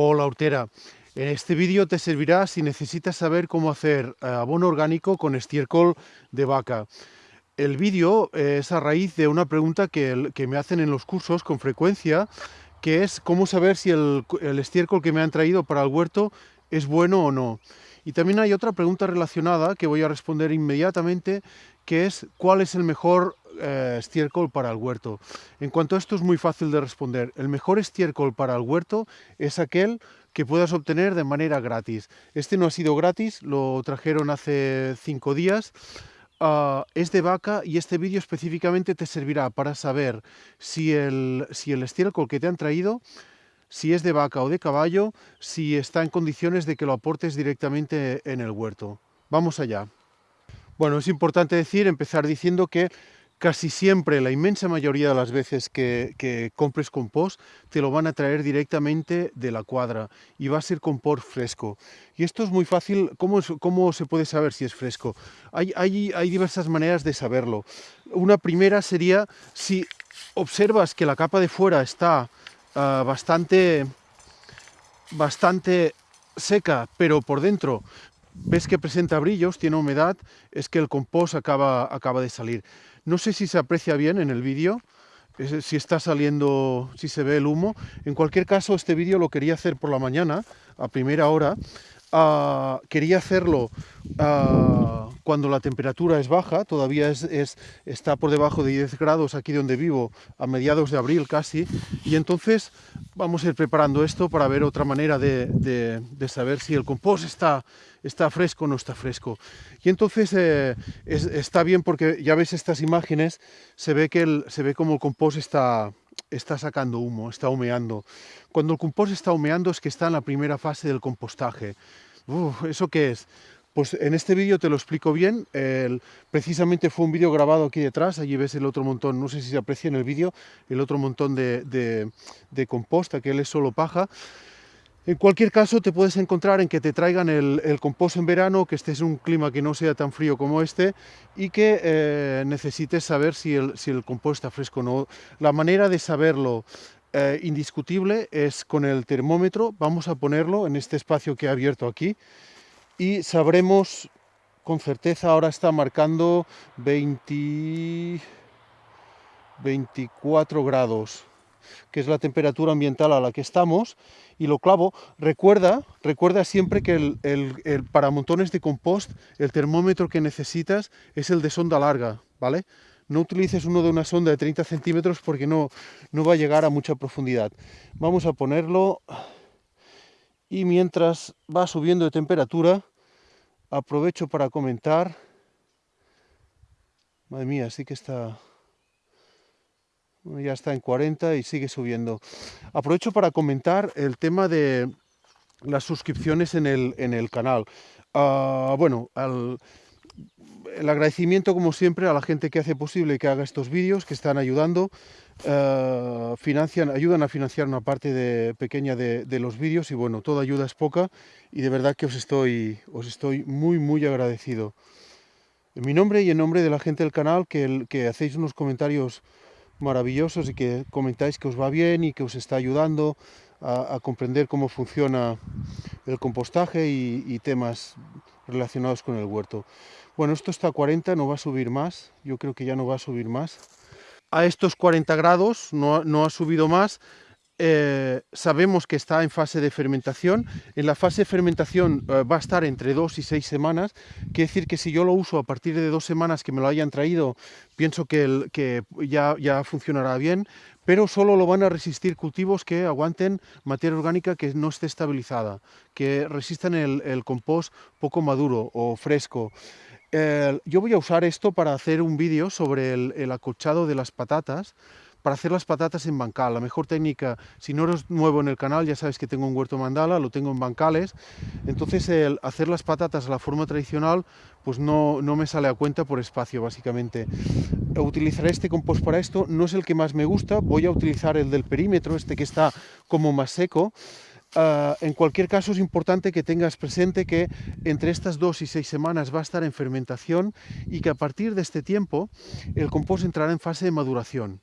Hola Hortera, en este vídeo te servirá si necesitas saber cómo hacer eh, abono orgánico con estiércol de vaca. El vídeo es a raíz de una pregunta que, me hacen en los cursos con frecuencia, que es cómo saber si el, estiércol que me han traído para el huerto es bueno o no. Y también hay otra pregunta relacionada que voy a responder inmediatamente, que es cuál es el mejor eh, estiércol para el huerto. En cuanto a esto es muy fácil de responder. El mejor estiércol para el huerto es aquel que puedas obtener de manera gratis. Este no ha sido gratis, lo trajeron hace cinco días. Ah, es de vaca y este vídeo específicamente te servirá para saber si el, si el estiércol que te han traído si es de vaca o de caballo, si está en condiciones de que lo aportes directamente en el huerto. Vamos allá. Bueno, es importante decir, empezar diciendo que casi siempre, la inmensa mayoría de las veces que, compres compost, te lo van a traer directamente de la cuadra y va a ser compost fresco. Y esto es muy fácil, ¿cómo, se puede saber si es fresco? Hay diversas maneras de saberlo. Una primera sería si observas que la capa de fuera está ah, bastante, bastante seca, pero por dentro ves que presenta brillos, tiene humedad, es que el compost acaba, acaba de salir. No sé si se aprecia bien en el vídeo, si está saliendo, si se ve el humo. En cualquier caso, este vídeo lo quería hacer por la mañana, a primera hora. Ah, quería hacerlo ah, cuando la temperatura es baja, todavía es, está por debajo de 10 grados aquí donde vivo, a mediados de abril casi, y entonces vamos a ir preparando esto para ver otra manera de, saber si el compost está, está fresco o no está fresco. Y entonces eh, está bien porque ya ves estas imágenes, se ve, que el, se ve como el compost está, está sacando humo, está humeando. Cuando el compost está humeando es que está en la primera fase del compostaje. ¿Eso qué es? Pues en este vídeo te lo explico bien, precisamente fue un vídeo grabado aquí detrás, allí ves el otro montón, no sé si se aprecia en el vídeo, el otro montón de, de, de que es solo paja. En cualquier caso te puedes encontrar en que te traigan el, compost en verano, que estés en un clima que no sea tan frío como este y que eh, necesites saber si el, compost está fresco o no. La manera de saberlo eh, indiscutible es con el termómetro, vamos a ponerlo en este espacio que he abierto aquí, y sabremos con certeza, ahora está marcando 20, 24 grados, que es la temperatura ambiental a la que estamos, y lo clavo. Recuerda, recuerda siempre que el, para montones de compost el termómetro que necesitas es el de sonda larga, ¿vale? No utilices uno de una sonda de 30 centímetros porque no, no va a llegar a mucha profundidad. Vamos a ponerlo y mientras va subiendo de temperatura, aprovecho para comentar. Madre mía, sí que está... Ya está en 40 y sigue subiendo. Aprovecho para comentar el tema de las suscripciones en el, en el canal. Ah, bueno, el agradecimiento como siempre a la gente que hace posible que haga estos vídeos, que están ayudando, ah, financian, ayudan a financiar una parte de, pequeña de, los vídeos y bueno, toda ayuda es poca y de verdad que os estoy, os estoy muy muy agradecido. En mi nombre y en nombre de la gente del canal que hacéis unos comentarios maravillosos y que comentáis que os va bien y que os está ayudando a, comprender cómo funciona el compostaje y, temas relacionados con el huerto. Bueno, esto está a 40, no va a subir más, yo creo que ya no va a subir más. A estos 40 grados no, no ha subido más, eh, sabemos que está en fase de fermentación. En la fase de fermentación eh, va a estar entre dos y seis semanas. Quiere decir que si yo lo uso a partir de dos semanas que me lo hayan traído, pienso que, ya, funcionará bien, pero solo lo van a resistir cultivos que aguanten materia orgánica que no esté estabilizada, que resistan el, compost poco maduro o fresco. yo voy a usar esto para hacer un vídeo sobre el, el acolchado de las patatas, para hacer las patatas en bancal. La mejor técnica, si no eres nuevo en el canal, ya sabes que tengo un huerto mandala, lo tengo en bancales, entonces el hacer las patatas a la forma tradicional, pues no, no me sale a cuenta por espacio, básicamente. Utilizaré este compost para esto, no es el que más me gusta, voy a utilizar el del perímetro, este que está como más seco, ah, en cualquier caso es importante que tengas presente que entre estas dos y seis semanas va a estar en fermentación y que a partir de este tiempo el compost entrará en fase de maduración.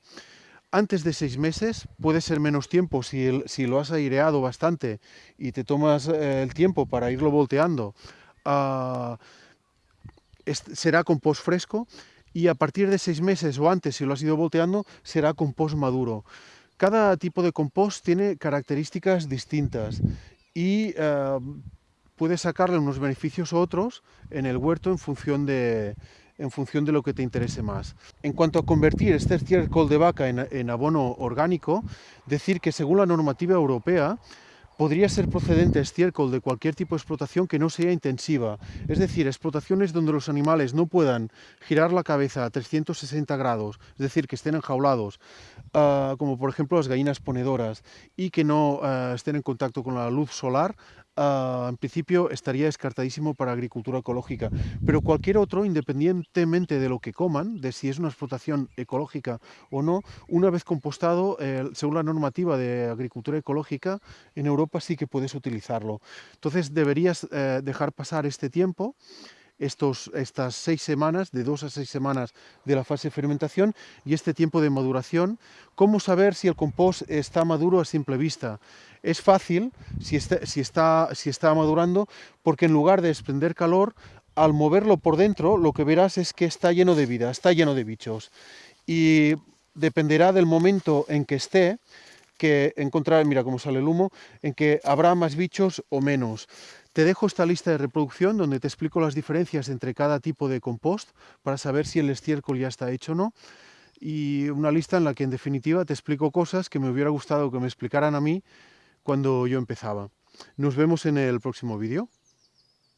Antes de seis meses, puede ser menos tiempo si, lo has aireado bastante y te tomas eh, el tiempo para irlo volteando, ah, será compost fresco y a partir de seis meses o antes, si lo has ido volteando, será compost maduro. Cada tipo de compost tiene características distintas y eh, puedes sacarle unos beneficios u otros en el huerto en función de, en función de lo que te interese más. En cuanto a convertir este estiércol de vaca en, en abono orgánico, decir que según la normativa europea, podría ser procedente estiércol de cualquier tipo de explotación que no sea intensiva, es decir, explotaciones donde los animales no puedan girar la cabeza a 360 grados, es decir, que estén enjaulados, ah, como por ejemplo las gallinas ponedoras, y que no ah, estén en contacto con la luz solar, ah, en principio estaría descartadísimo para agricultura ecológica. Pero cualquier otro, independientemente de lo que coman, de si es una explotación ecológica o no, una vez compostado, eh, según la normativa de agricultura ecológica, en Europa sí que puedes utilizarlo. Entonces deberías eh, dejar pasar este tiempo, estos, estas seis semanas, de dos a seis semanas de la fase de fermentación y este tiempo de maduración. ¿Cómo saber si el compost está maduro a simple vista? Es fácil si está, si está, si está madurando porque en lugar de desprender calor, al moverlo por dentro, lo que verás es que está lleno de vida, está lleno de bichos. Y dependerá del momento en que esté, que encontrar, mira cómo sale el humo, en que habrá más bichos o menos. Te dejo esta lista de reproducción donde te explico las diferencias entre cada tipo de compost para saber si el estiércol ya está hecho o no. Y una lista en la que en definitiva te explico cosas que me hubiera gustado que me explicaran a mí cuando yo empezaba. Nos vemos en el próximo vídeo.